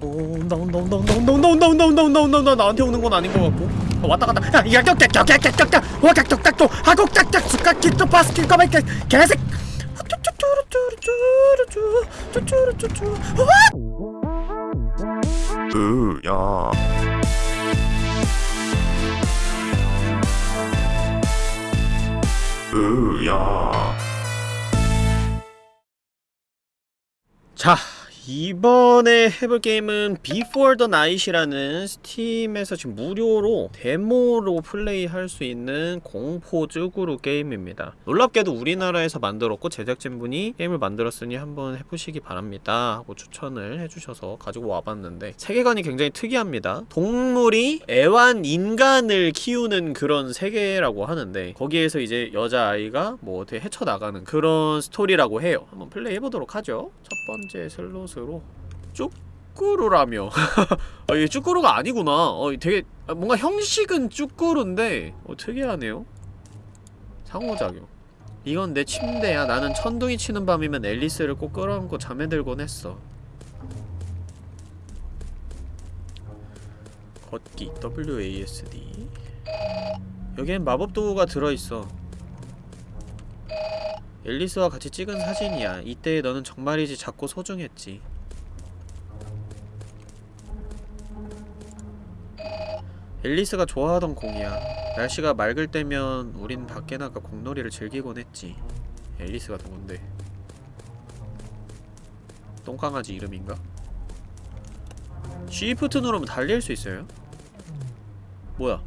오 온다 온다 온다 온다 온다 온다 나한테 오는 건 아닌 것 같고 어, 왔다 갔다 야 깍깍깍깍깍깍 와깍깍깍깍 하곡깍깍 스카키토 바스켓 까마이 개색 쭈쭈쭈쭈쭈쭈쭈쭈쭈쭈 으야 으야 자 이번에 해볼 게임은 Before the Night이라는 스팀에서 지금 무료로 데모로 플레이할 수 있는 공포 쯔꾸르 게임입니다. 놀랍게도 우리나라에서 만들었고 제작진분이 게임을 만들었으니 한번 해보시기 바랍니다 하고 추천을 해주셔서 가지고 와봤는데 세계관이 굉장히 특이합니다. 동물이 애완 인간을 키우는 그런 세계라고 하는데 거기에서 이제 여자아이가 뭐 어떻게 헤쳐나가는 그런 스토리라고 해요. 한번 플레이해보도록 하죠. 첫 번째 슬롯 으로? 쭈꾸루라며. 아, 이게 쭈꾸루가 아니구나. 어, 되게 아, 뭔가 형식은 쭈꾸루인데 어, 특이하네요. 상호작용. 이건 내 침대야. 나는 천둥이 치는 밤이면 앨리스를 꼭 끌어안고 잠에 들곤 했어. 걷기. WASD 여기엔 마법 도구가 들어있어 앨리스와 같이 찍은 사진이야. 이때의 너는 정말이지 작고 소중했지. 앨리스가 좋아하던 공이야. 날씨가 맑을 때면 우린 밖에 나가 공놀이를 즐기곤 했지. 앨리스가 누군데? 똥강아지 이름인가? 쉬프트 누르면 달릴 수 있어요? 뭐야?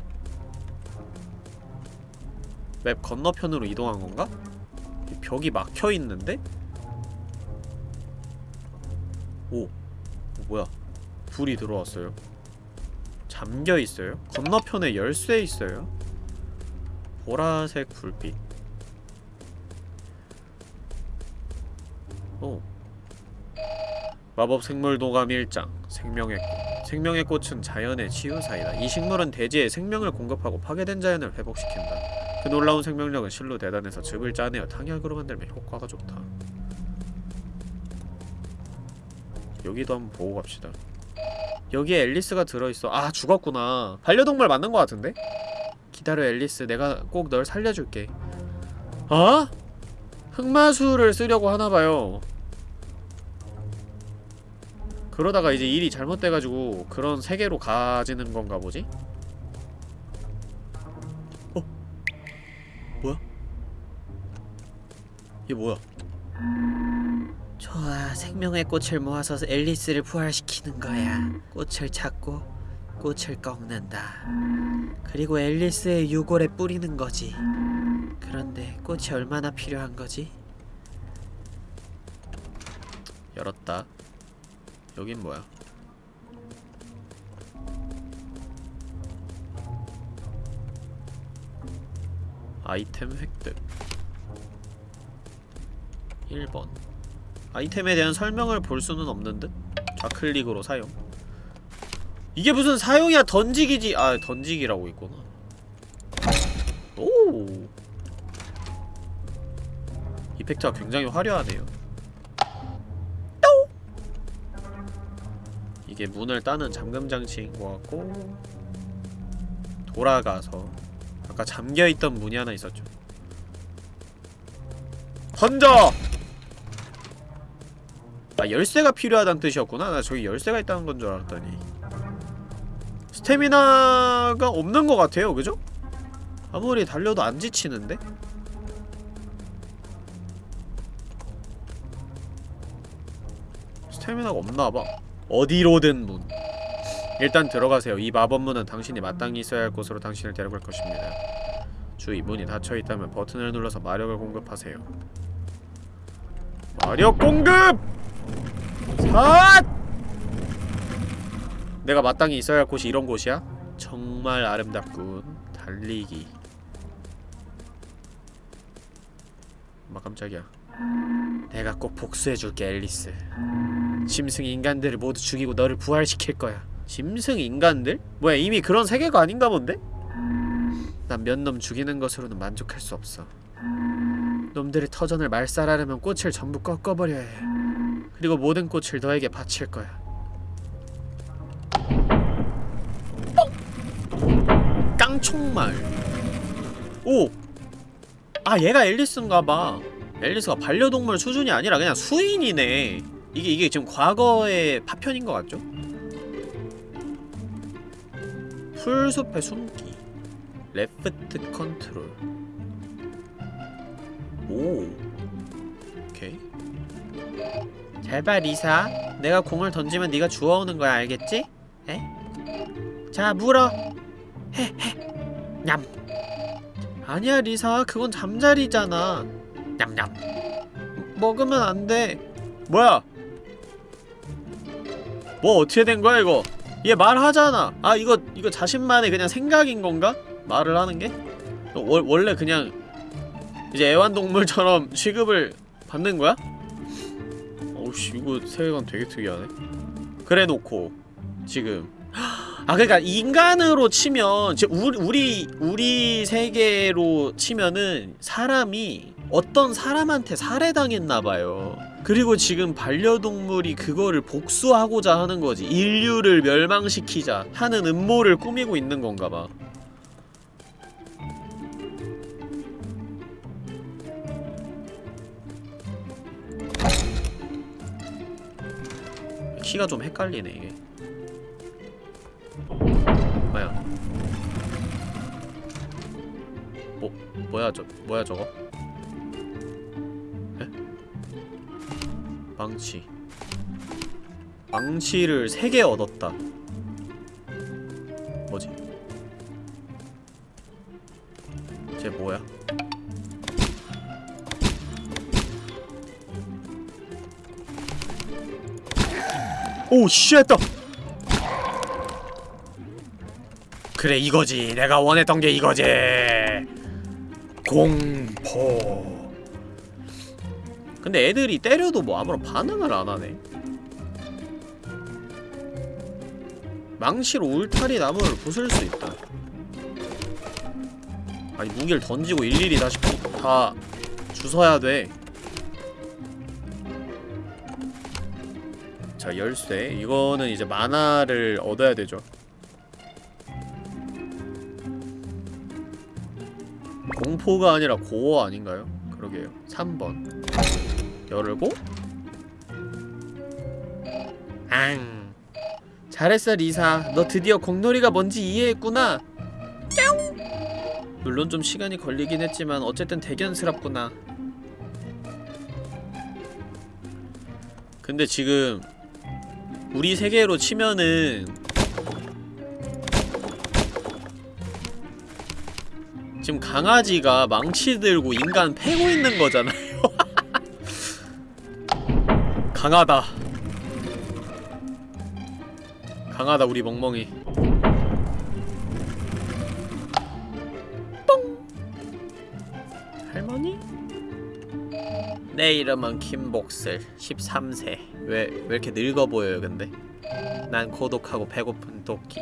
맵 건너편으로 이동한 건가? 벽이 막혀있는데? 오! 어, 뭐야 불이 들어왔어요 잠겨있어요? 건너편에 열쇠 있어요? 보라색 불빛 오 마법 생물 도감 1장 생명의 꽃 생명의 꽃은 자연의 치유사이다 이 식물은 대지에 생명을 공급하고 파괴된 자연을 회복시킨다 그 놀라운 생명력은 실로 대단해서 즙을 짜내어 탕약으로 만들면 효과가 좋다. 여기도 한번 보고 갑시다. 여기에 앨리스가 들어있어. 아, 죽었구나. 반려동물 맞는 것 같은데? 기다려, 앨리스. 내가 꼭 널 살려줄게. 어? 흑마술을 쓰려고 하나봐요. 그러다가 이제 일이 잘못돼가지고 그런 세계로 가지는 건가 보지? 이게 뭐야? 좋아, 생명의 꽃을 모아서 앨리스를 부활시키는 거야. 꽃을 찾고 꽃을 꺾는다. 그리고 앨리스의 유골에 뿌리는 거지. 그런데 꽃이 얼마나 필요한 거지? 열었다. 여긴 뭐야? 아이템 획득 1번. 아이템에 대한 설명을 볼 수는 없는 듯? 좌클릭으로 사용. 이게 무슨 사용이야? 던지기지. 아 던지기라고 있구나. 오! 이펙트가 굉장히 화려하네요. 또 이게 문을 따는 잠금장치인 것 같고 돌아가서 아까 잠겨있던 문이 하나 있었죠. 던져! 아 열쇠가 필요하다는 뜻이었구나. 나 저기 열쇠가 있다는 건 줄 알았더니. 스태미나가 없는 것 같아요 그죠? 아무리 달려도 안 지치는데? 스태미나가 없나봐. 어디로든 문. 일단 들어가세요. 이 마법문은 당신이 마땅히 있어야 할 곳으로 당신을 데려갈 것입니다. 주의 문이 닫혀있다면 버튼을 눌러서 마력을 공급하세요. 마력 공급! 삿! 내가 마땅히 있어야 할 곳이 이런 곳이야? 정말 아름답군 달리기 엄마 깜짝이야 내가 꼭 복수해줄게 앨리스 짐승 인간들을 모두 죽이고 너를 부활시킬 거야 짐승 인간들? 뭐야 이미 그런 세계가 아닌가 본데? 난 몇 놈 죽이는 것으로는 만족할 수 없어 놈들의 터전을 말살하려면 꽃을 전부 꺾어버려야 해 그리고 모든 꽃을 너에게 바칠 거야. 깡총말 오! 아 얘가 앨리스인가봐 앨리스가 반려동물 수준이 아니라 그냥 수인이네 이게 이게 지금 과거의 파편인 것 같죠? 풀숲에 숨기 left control 오 잘봐 리사. 내가 공을 던지면 네가 주워오는 거야 알겠지? 에? 자 물어. 헤헤. 냠. 아니야 리사. 그건 잠자리잖아. 냠냠. 먹으면 안돼. 뭐야? 뭐 어떻게 된 거야 이거? 얘 말하잖아. 아 이거 이거 자신만의 그냥 생각인 건가? 말을 하는 게? 월, 원래 그냥 이제 애완동물처럼 취급을 받는 거야? 어우씨 이거 세계관 되게 특이하네 그래 놓고 지금 아 그러니까 인간으로 치면 우리 우리 세계로 치면은 사람이 어떤 사람한테 살해당했나봐요. 그리고 지금 반려동물이 그거를 복수하고자 하는 거지. 인류를 멸망시키자 하는 음모를 꾸미고 있는 건가봐. 키가 좀 헷갈리네 이게. 뭐야? 뭐 뭐야 저 뭐야 저거? 에? 망치. 망치를 3개 얻었다. 뭐지? 쟤 뭐야? 오, 쉣다! 그래 이거지. 내가 원했던 게 이거지. 공포. 근데 애들이 때려도 뭐 아무런 반응을 안 하네. 망치로 울타리 나무를 부술 수 있다. 아니 무기를 던지고 일일이 다시 부- 다 주워야 돼 자, 열쇠. 이거는 이제 만화를 얻어야 되죠. 공포가 아니라 고어 아닌가요? 그러게요. 3번. 열고 앙. 잘했어, 리사. 너 드디어 공놀이가 뭔지 이해했구나. 짱! 물론 좀 시간이 걸리긴 했지만 어쨌든 대견스럽구나. 근데 지금 우리 세계로 치면은 지금 강아지가 망치 들고 인간 패고 있는 거잖아요. 강하다. 강하다 우리 멍멍이. 내 이름은 김복슬 13세 왜, 왜 이렇게 늙어 보여요 근데? 난 고독하고 배고픈 도끼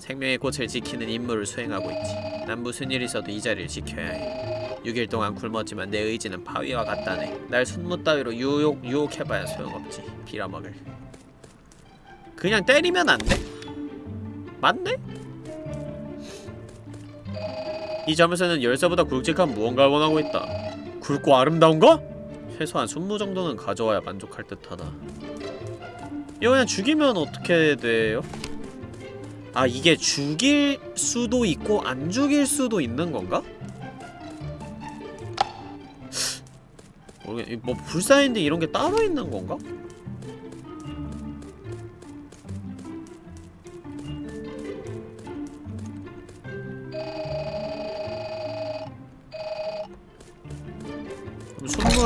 생명의 꽃을 지키는 임무를 수행하고 있지 난 무슨 일 있어도 이 자리를 지켜야 해 6일 동안 굶었지만 내 의지는 바위와 같다네 날 순무 따위로 유혹, 유혹해봐야 소용없지 빌어먹을 그냥 때리면 안 돼? 맞네? 이 점에서는 열쇠보다 굵직한 무언가를 원하고 있다 굵고 아름다운 거? 최소한 순무 정도는 가져와야 만족할 듯하다 이거 그냥 죽이면 어떻게 돼요? 아 이게 죽일 수도 있고 안 죽일 수도 있는 건가? 모르겠... 뭐 불사인데 이런 게 따로 있는 건가?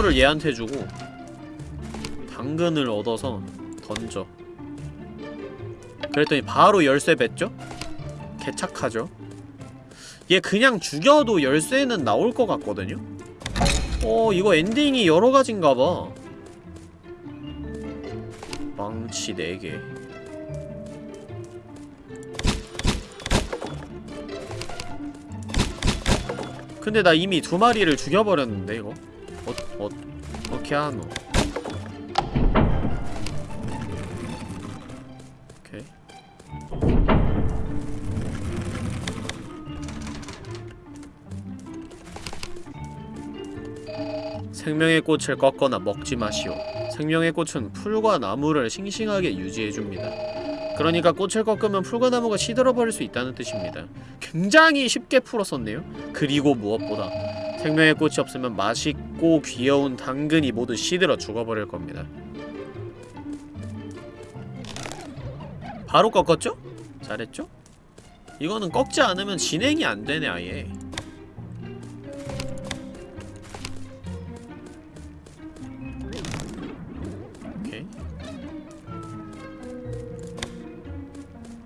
순무를 얘한테 주고 당근을 얻어서 던져 그랬더니 바로 열쇠 뱉죠? 개착하죠? 얘 그냥 죽여도 열쇠는 나올 것 같거든요? 어 이거 엔딩이 여러가지인가봐 망치 4개 근데 나 이미 두 마리를 죽여버렸는데 이거 어, 어떻게 하노? 생명의 꽃을 꺾거나 먹지 마시오. 생명의 꽃은 풀과 나무를 싱싱하게 유지해줍니다. 그러니까 꽃을 꺾으면 풀과 나무가 시들어버릴 수 있다는 뜻입니다. 굉장히 쉽게 풀었었네요. 그리고 무엇보다 생명의 꽃이 없으면 맛이 있고 귀여운 당근이 모두 시들어 죽어버릴 겁니다. 바로 꺾었죠? 잘했죠? 이거는 꺾지 않으면 진행이 안 되네 아예.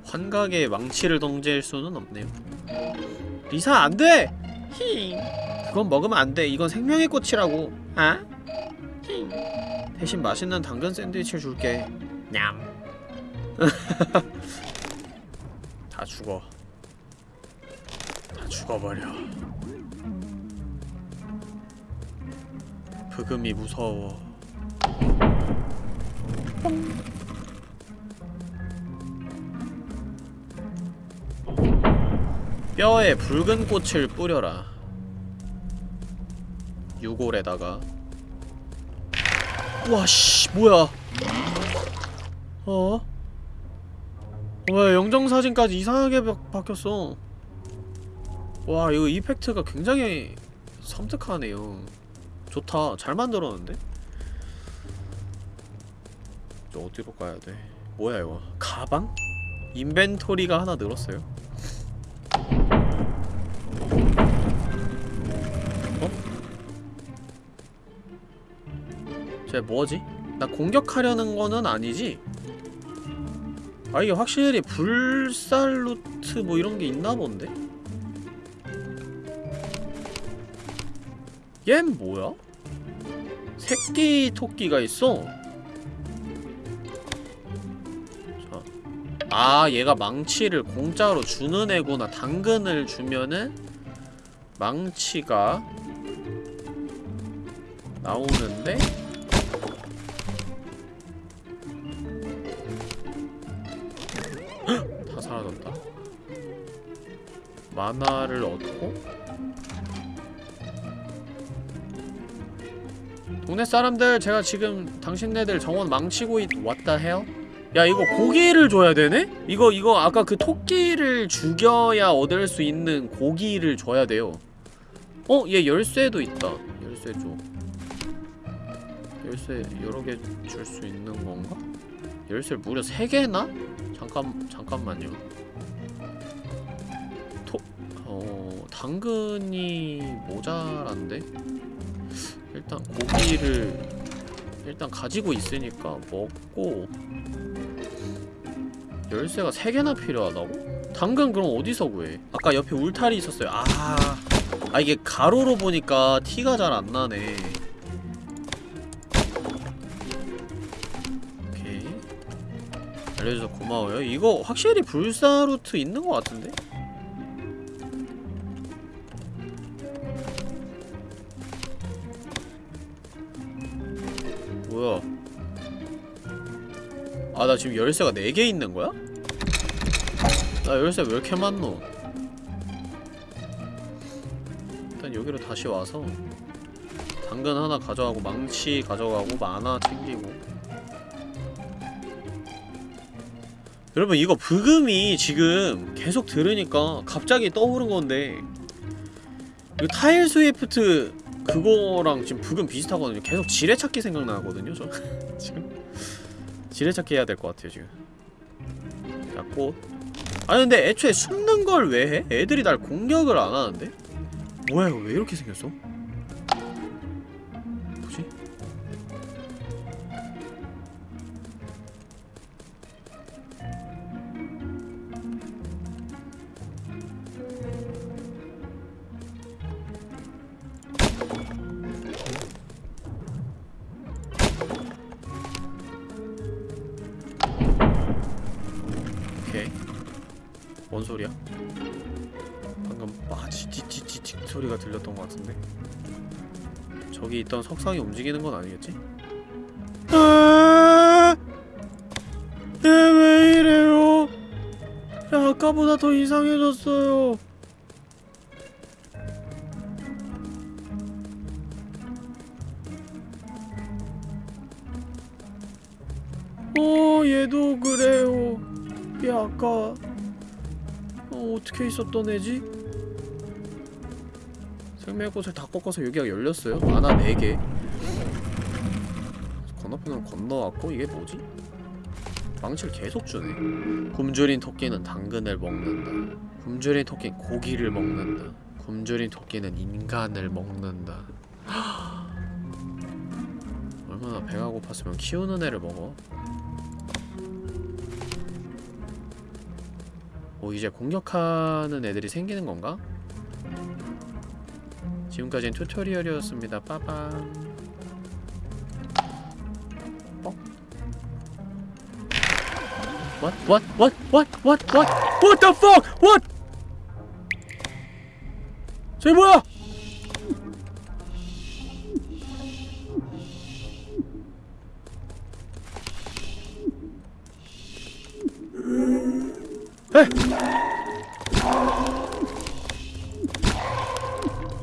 환각에 망치를 던질 수는 없네요. 리사 안 돼. 히. 그건 먹으면 안 돼. 이건 생명의 꽃이라고. 아? 히. 대신 맛있는 당근 샌드위치를 줄게. 냠. 다 죽어. 다 죽어버려. 브금이 무서워. 뼈에 붉은 꽃을 뿌려라. 유골에다가. 와씨 뭐야? 어? 왜 영정사진까지 이상하게 바, 바뀌었어 와 이거 이펙트가 굉장히 섬뜩하네요 좋다 잘 만들었는데? 저 어디로 가야 돼? 뭐야 이거 가방? 인벤토리가 하나 늘었어요 쟤 뭐지? 나 공격하려는 거는 아니지? 아 이게 확실히 불살 루트 뭐 이런 게 있나 본데? 얜 뭐야? 새끼 토끼가 있어. 자. 아, 얘가 망치를 공짜로 주는 애구나. 당근을 주면은 망치가 나오는데 만화를 얻고 동네 사람들 제가 지금 당신네들 정원 망치고 있... 왔다 해요? 야 이거 고기를 줘야 되네? 이거 이거 아까 그 토끼를 죽여야 얻을 수 있는 고기를 줘야 돼요 어? 얘 열쇠도 있다 열쇠 줘 열쇠 여러 개 줄 수 있는 건가? 열쇠를 무려 3개나? 잠깐 잠깐만요. 당근이 모자란데 일단 고기를 일단 가지고 있으니까 먹고 열쇠가 3개나 필요하다고? 당근 그럼 어디서 구해? 아까 옆에 울타리 있었어요. 아, 아 이게 가로로 보니까 티가 잘 안 나네. 오케이. 알려줘서 고마워요. 이거 확실히 불사루트 있는 것 같은데? 아, 나 지금 열쇠가 4개 있는 거야? 나 열쇠 왜 이렇게 많노? 일단 여기로 다시 와서 당근 하나 가져가고 망치 가져가고 만화 챙기고 여러분 이거 브금이 지금 계속 들으니까 갑자기 떠오른 건데 이거 타일 스위프트 그거랑 지금 브금 비슷하거든요 계속 지뢰찾기 생각나거든요 저 지금 지뢰찾기 해야 될 것 같아요 지금 자 꽃 아니 근데 애초에 숨는 걸 왜 해? 애들이 날 공격을 안 하는데? 뭐야 이거 왜 이렇게 생겼어? 뭐지? 석상이 움직이는 건 아니겠지? 아! 네, 왜 이래요? 야, 아까보다 더 이상해졌어요. 어, 얘도 그래요. 얘 아까 어, 어떻게 있었던 애지? 생명꽃을 다 꺾어서 여기가 열렸어요? 만화 4개. 건너편으로 건너왔고 이게 뭐지? 망치를 계속 주네. 굶주린 토끼는 당근을 먹는다. 굶주린 토끼는 고기를 먹는다. 굶주린 토끼는 인간을 먹는다. 얼마나 배가 고팠으면 키우는 애를 먹어. 오 이제 공격하는 애들이 생기는 건가? 지금까지는 튜토리얼이었습니다 빠밤 어? What? What? What? What? What? What? What the fuck? What? 저기 뭐야?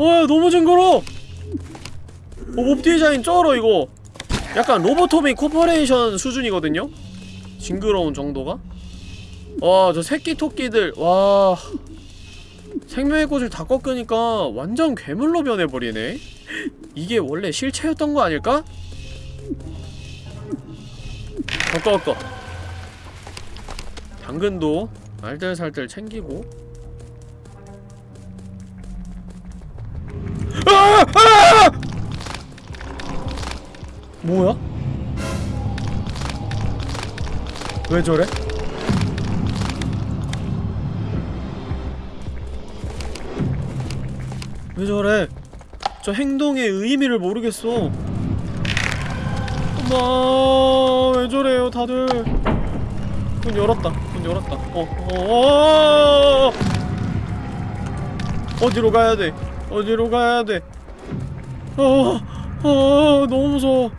와 너무 징그러. 어, mob 디자인 쩔어 이거. 약간 Lobotomy Corporation 수준이거든요. 징그러운 정도가. 와 저 새끼 토끼들 와 생명의 꽃을 다 꺾으니까 완전 괴물로 변해버리네. 이게 원래 실체였던 거 아닐까? 꺾어 꺾어. 당근도 알뜰살뜰 챙기고 뭐야? 왜 저래? 왜 저래? 저 행동의 의미를 모르겠어. 엄마, 왜 저래요, 다들? 문 열었다. 문 열었다. 어, 어, 어, 어디로 가야 돼? 어디로 가야 돼? 어, 어, 너무 무서워.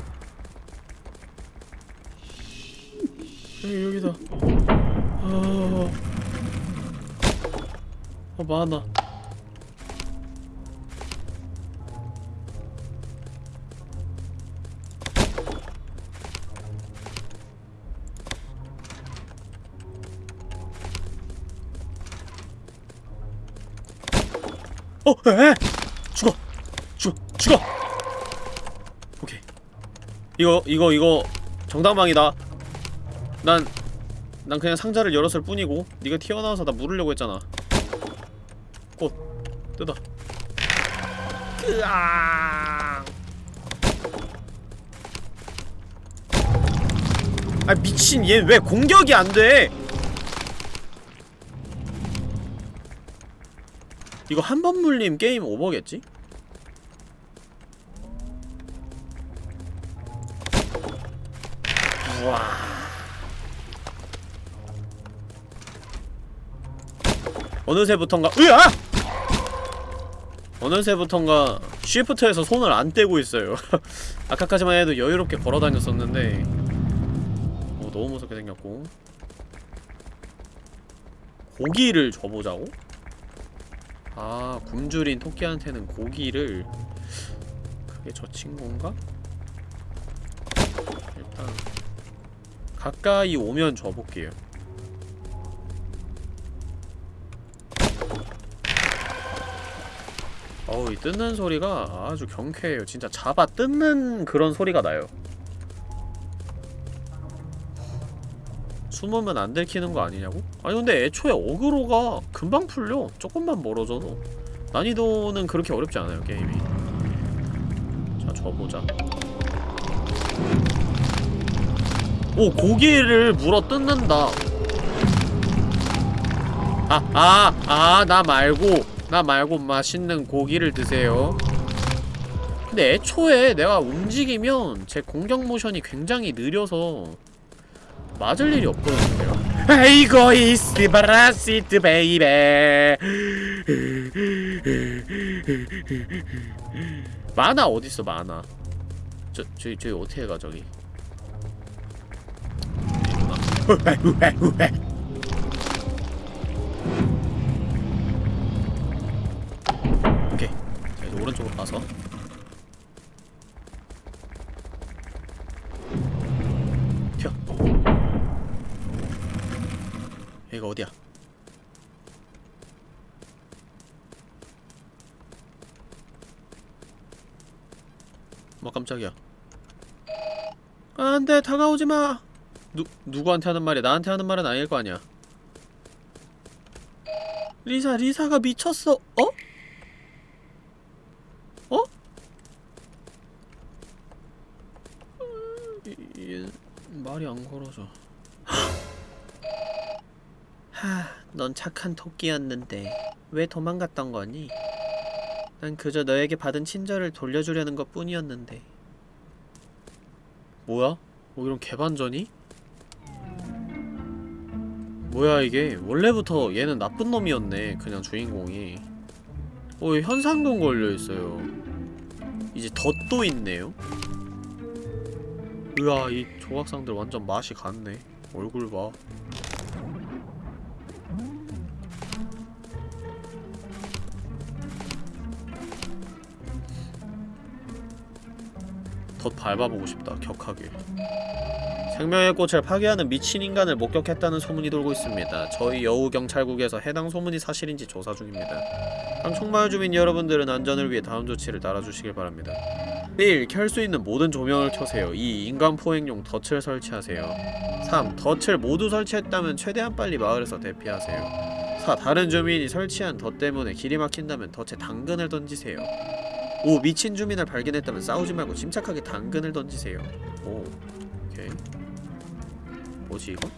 여기 여기다. 아, 어, 많아. 어, 에, 죽어, 죽어, 죽어. 오케이. 이거, 이거, 이거 정당방이다. 난, 난 그냥 상자를 열었을 뿐이고, 네가 튀어나와서 나 물으려고 했잖아. 꽃, 뜯어. 으아. 아 미친 얘 왜 공격이 안 돼? 이거 한 번 물림 게임 오버겠지? 우와 어느새부턴가 으아! 어느새부턴가 쉬프트에서 손을 안 떼고 있어요 아까까지만 해도 여유롭게 걸어다녔었는데 어, 너무 무섭게 생겼고 고기를 줘보자고? 아 굶주린 토끼한테는 고기를 그게 저 친구인가? 일단 가까이 오면 줘볼게요. 어우 이 뜯는 소리가 아주 경쾌해요. 진짜 잡아 뜯는 그런 소리가 나요 숨으면 안 들키는 거 아니냐고? 아니 근데 애초에 어그로가 금방 풀려. 조금만 멀어져도. 난이도는 그렇게 어렵지 않아요 게임이. 자 줘보자. 오 고기를 물어 뜯는다. 아아 아 나 말고 나 말고 맛있는 고기를 드세요. 근데 애초에 내가 움직이면 제 공격 모션이 굉장히 느려서 맞을 일이 없거든요. 아이고 hasta la vista baby. 만화 어딨어 만화? 저 저기 저기 어떻게 가 저기? 오케이. 자 이제 오른쪽으로 가서. 여기가 어디야? 뭐 깜짝이야 안돼 다가오지 마. 누 누구한테 하는 말이야? 나한테 하는 말은 아닐 거 아니야. 리사 리사가 미쳤어. 어? 어? 이, 이 말이 안 걸어져. 하, 넌 착한 토끼였는데 왜 도망갔던 거니? 난 그저 너에게 받은 친절을 돌려주려는 것 뿐이었는데. 뭐야? 뭐 이런 개반전이? 뭐야 이게 원래부터 얘는 나쁜 놈이었네 그냥 주인공이 어 현상금 걸려있어요 이제 덧도 있네요 으아 이 조각상들 완전 맛이 갔네 얼굴 봐 덧 밟아보고 싶다 격하게 생명의 꽃을 파괴하는 미친 인간을 목격했다는 소문이 돌고 있습니다. 저희 여우경찰국에서 해당 소문이 사실인지 조사 중입니다. 강총마을 주민 여러분들은 안전을 위해 다음 조치를 따라주시길 바랍니다. 1. 켤 수 있는 모든 조명을 켜세요. 2. 인간 포획용 덫을 설치하세요. 3. 덫을 모두 설치했다면 최대한 빨리 마을에서 대피하세요. 4. 다른 주민이 설치한 덫 때문에 길이 막힌다면 덫에 당근을 던지세요. 5. 미친 주민을 발견했다면 싸우지 말고 침착하게 당근을 던지세요. 오, 오케이. 뭐지 이거?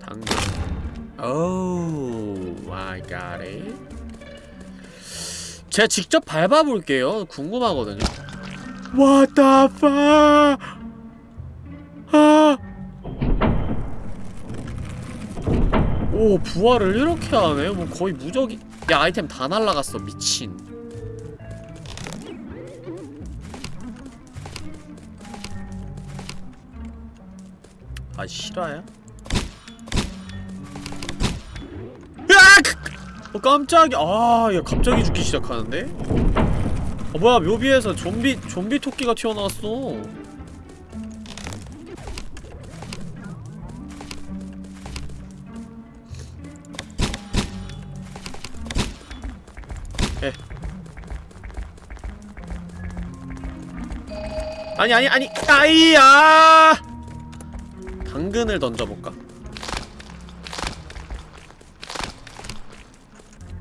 당근. 오, I got it. 제가 직접 밟아볼게요. 궁금하거든요. What the fuck? 아. 오, 부활을 이렇게 하네? 뭐 거의 무적이. 야, 아이템 다 날라갔어. 미친. 아 실화야? 으악! 어 깜짝이야 아야 갑자기 죽기 시작하는데? 어 뭐야 묘비에서 좀비 좀비 토끼가 튀어나왔어 아니 아니 아니 아이야! 당근을 던져볼까?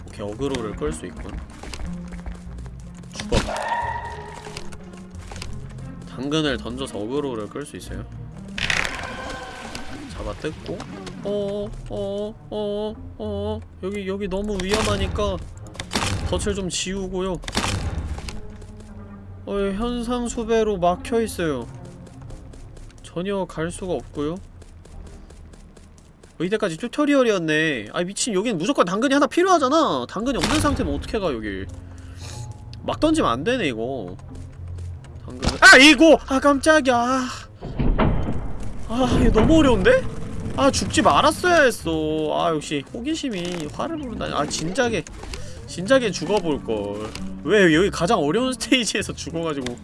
오케이 어그로를 끌 수 있군. 죽어 당근을 던져서 어그로를 끌 수 있어요? 잡아 뜯고. 어어어어 어, 여기 여기 너무 위험하니까 덫을 좀 지우고요 어 현상 수배로 막혀있어요. 전혀 갈 수가 없고요. 어, 이때까지 튜토리얼이었네. 아 미친 여긴 무조건 당근이 하나 필요하잖아. 당근이 없는 상태면 어떻게 가 여기? 막 던지면 안 되네 이거. 당근 아 이거! 아 깜짝이야. 아 이거 너무 어려운데? 아 죽지 말았어야 했어. 아 역시 호기심이 화를 부른다. 아 진작에 진작에 죽어볼걸 왜 여기 가장 어려운 스테이지에서 죽어가지고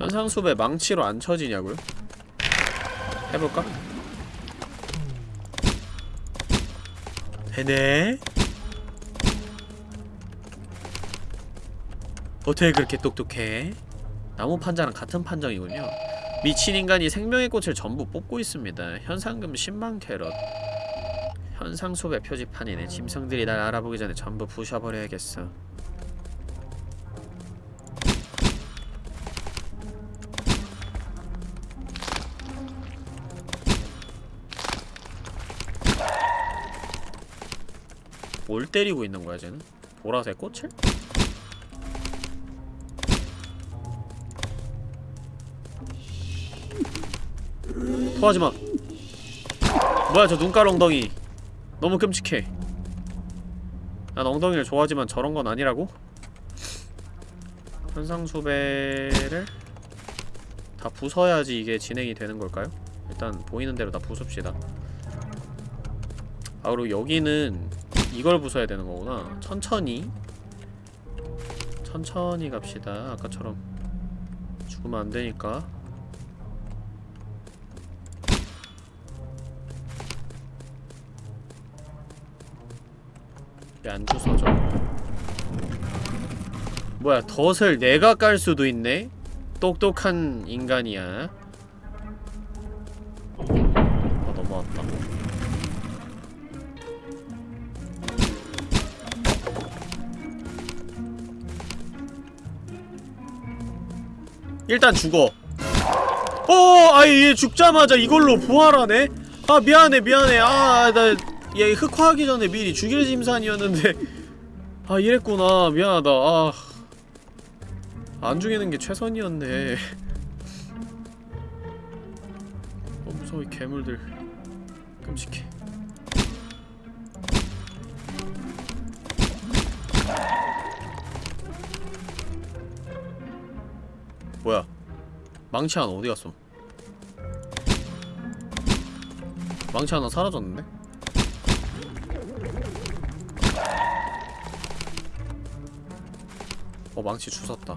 현상수배 망치로 안 쳐지냐고요? 해볼까? 되네? 어떻게 그렇게 똑똑해? 나무 판자랑 같은 판정이군요 미친 인간이 생명의 꽃을 전부 뽑고 있습니다 현상금 10만 캐럿 현상수배 표지판이네 짐승들이 날 알아보기 전에 전부 부셔버려야겠어 뭘 때리고 있는 거야 쟤는? 보라색 꽃을? 토하지마 뭐야 저 눈깔 엉덩이 너무 끔찍해 난 엉덩이를 좋아하지만 저런 건 아니라고? 현상수배를 다 부숴야지 이게 진행이 되는 걸까요? 일단 보이는 대로 다 부숩시다 아 그리고 여기는 이걸 부숴야 되는 거구나. 천천히. 천천히 갑시다. 아까처럼 죽으면 안 되니까. 안 주워져. 뭐야 덫을 내가 깔 수도 있네? 똑똑한 인간이야. 일단 죽어. 어 아이 얘 죽자마자 이걸로 부활하네? 아 미안해 미안해. 아 나 얘 흑화하기 전에 미리 죽일 심산이었는데. 아 이랬구나. 미안하다. 아. 안 죽이는 게 최선이었네. 어 무서워 이 괴물들 망치 하나 어디 갔어 망치 하나 사라졌는데? 어 망치 주웠다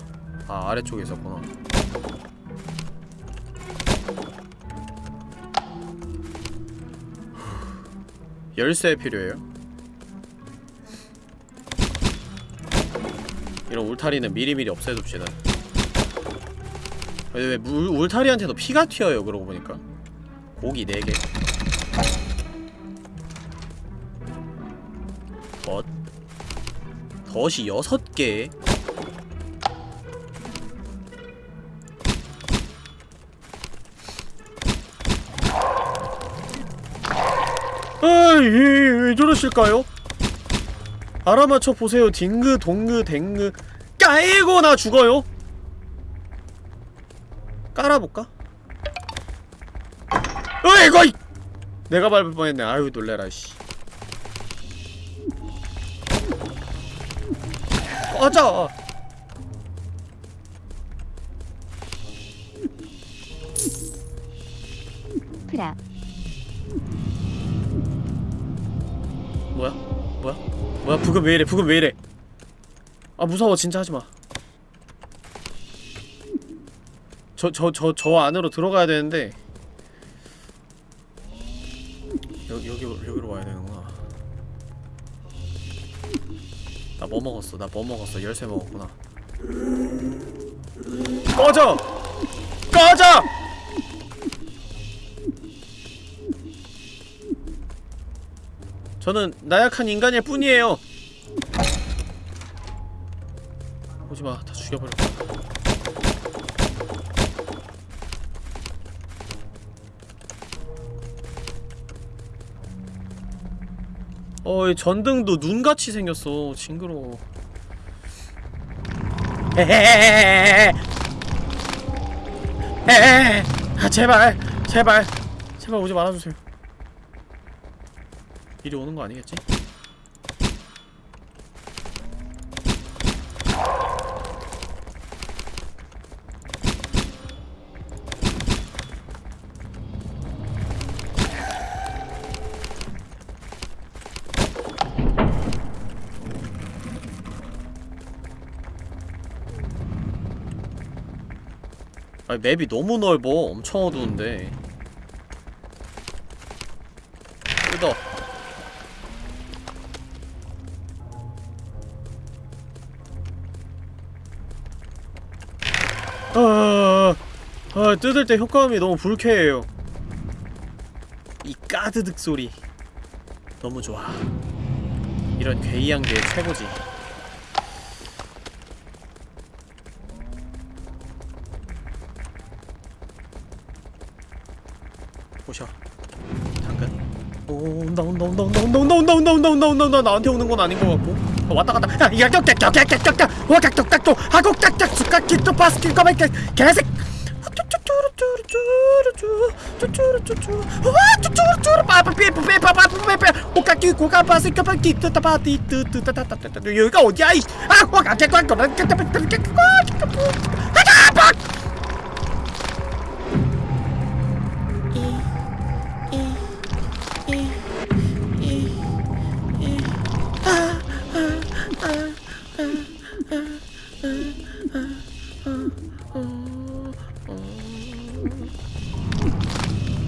아 아래쪽에 있었구나 열쇠 필요해요? 이런 울타리는 미리미리 없애둡시다 왜, 왜 물, 울타리한테도 피가 튀어요 그러고 보니까. 고기 4개. 덫 덫이 6개. 아이 왜 저러실까요? 알아맞혀 보세요. 딩그 동그 댕그. 까이고 나 죽어요 깔아볼까? 어이구 이 내가 밟을 뻔했네. 아유 놀래라 씨. 꺼져! 프라. 뭐야? 뭐야? 뭐야? 부금 왜 이래? 부금 왜 이래? 아 무서워. 진짜 하지마 저 저 저 저 안으로 들어가야 되는데. 여, 여기로 여기로 와야 되는구나. 나 뭐 먹었어? 나 뭐 먹었어? 열쇠 먹었구나. 꺼져! 꺼져! 저는 나약한 인간일 뿐이에요. 오지마, 다 죽여버려. 어, 이 전등도 눈같이 생겼어. 징그러워. 헤헤헤헤헤헤. 헤헤헤헤. 아, 제발, 제발, 제발 오지 말아주세요. 이리 오는 거 아니겠지? 아니 맵이 너무 넓어 엄청 어두운데 뜯어 아, 아, 뜯을 때 효과음이 너무 불쾌해요. 이 까드득 소리 너무 좋아. 이런 괴이한 게 최고지. 보셔. 당근. 오, 온다 온다 온다 온다 온다 온다 온다 온다 온다 온다 온다 온다 나한테 오는 건 아닌 것 같고. 어, 왔다 갔다. 야, 깍깍깍깍깍깍깍. 와, 깍깍깍깍. 하고 깍깍 수깍기 또 바스킨 거백 개색. 여기가 어디야? 이 아. 아,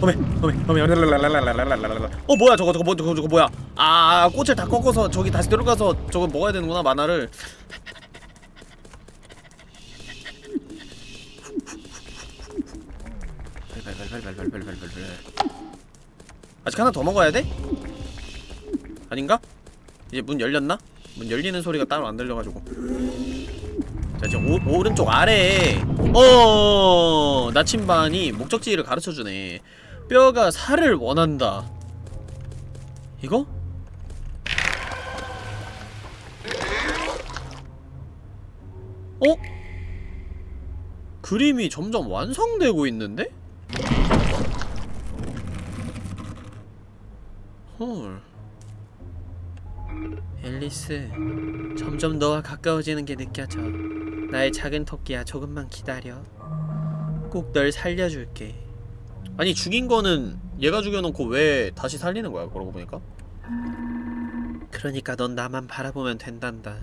어메 어메 어메 어 뭐야 저거 저거 뭐 저거 저거 뭐야 아 꽃을 다 꺾어서 저기 다시 들어가서 저거 먹어야 되는구나 만화를 아직 하나 더 먹어야 돼? 아닌가? 이제 문 열렸나? 문 열리는 소리가 따로 안 들려가지고 자 지금 오, 오른쪽 아래에 어 나침반이 목적지를 가르쳐주네 뼈가 살을 원한다 이거? 어? 그림이 점점 완성되고 있는데? 헐 앨리스, 점점 너와 가까워지는 게 느껴져. 나의 작은 토끼야, 조금만 기다려. 꼭 널 살려줄게. 아니 죽인 거는 얘가 죽여놓고 왜 다시 살리는 거야 그러고 보니까 그러니까 넌 나만 바라보면 된단다.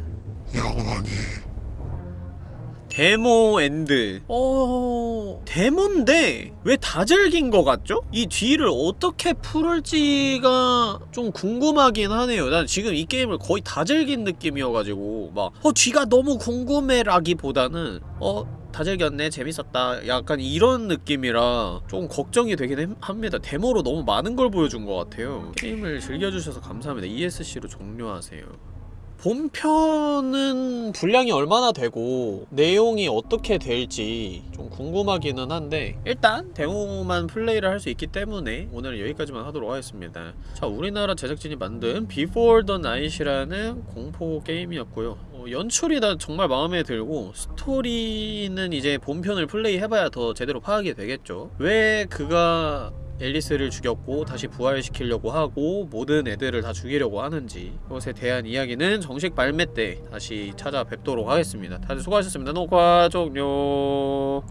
demo end. 어... 데모인데 왜 다 즐긴 거 같죠? 이 뒤를 어떻게 풀을지가 좀 궁금하긴 하네요. 난 지금 이 게임을 거의 다 즐긴 느낌이어가지고 막 어 뒤가 너무 궁금해라기보다는 어 다 즐겼네 재밌었다. 약간 이런 느낌이라 조금 걱정이 되긴 햄- 합니다. 데모로 너무 많은 걸 보여준 것 같아요. 게임을 즐겨주셔서 감사합니다. ESC로 종료하세요 본편은 분량이 얼마나 되고 내용이 어떻게 될지 좀 궁금하기는 한데 일단 데모만 플레이를 할 수 있기 때문에 오늘은 여기까지만 하도록 하겠습니다. 자 우리나라 제작진이 만든 Before the Night이라는 공포 게임이었고요. 어, 연출이 난 정말 마음에 들고 스토리는 이제 본편을 플레이 해봐야 더 제대로 파악이 되겠죠. 왜 그가 앨리스를 죽였고 다시 부활시키려고 하고 모든 애들을 다 죽이려고 하는지 그것에 대한 이야기는 정식 발매 때 다시 찾아뵙도록 하겠습니다. 다들 수고하셨습니다. 녹화 종료.